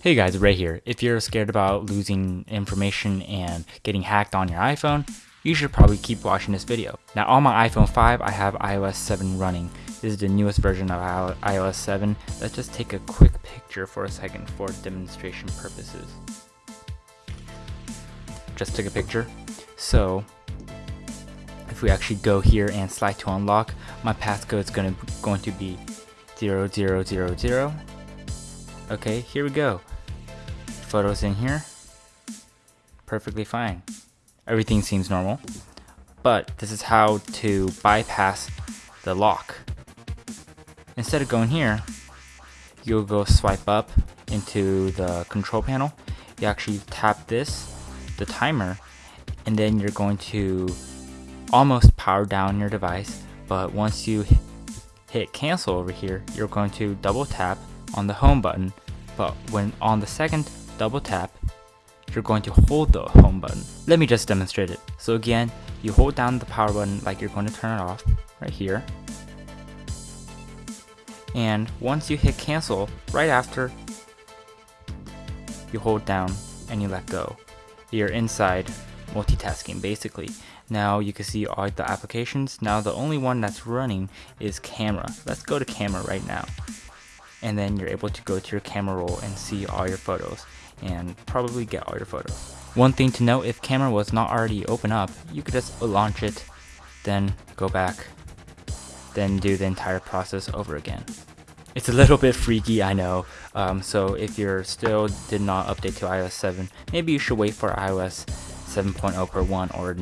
Hey guys, Ray here. If you're scared about losing information and getting hacked on your iPhone, you should probably keep watching this video. Now on my iPhone 5, I have iOS 7 running. This is the newest version of iOS 7. Let's just take a quick picture for a second for demonstration purposes. Just took a picture. So, if we actually go here and slide to unlock, my passcode is going to, going to be 0000 Okay, here we go. Photos in here. Perfectly fine. Everything seems normal. But this is how to bypass the lock. Instead of going here, you'll go swipe up into the control panel. You actually tap this, the timer, and then you're going to almost power down your device. But once you hit cancel over here, you're going to double tap on the home button, but when on the second double tap, you're going to hold the home button. Let me just demonstrate it. So again, you hold down the power button like you're going to turn it off, right here. And once you hit cancel, right after, you hold down and you let go. You're inside multitasking basically. Now you can see all the applications. Now the only one that's running is camera. Let's go to camera right now and then you're able to go to your camera roll and see all your photos and probably get all your photos. One thing to note, if camera was not already open up, you could just launch it, then go back, then do the entire process over again. It's a little bit freaky, I know, um, so if you're still did not update to iOS 7, maybe you should wait for iOS 7.0 per 1 or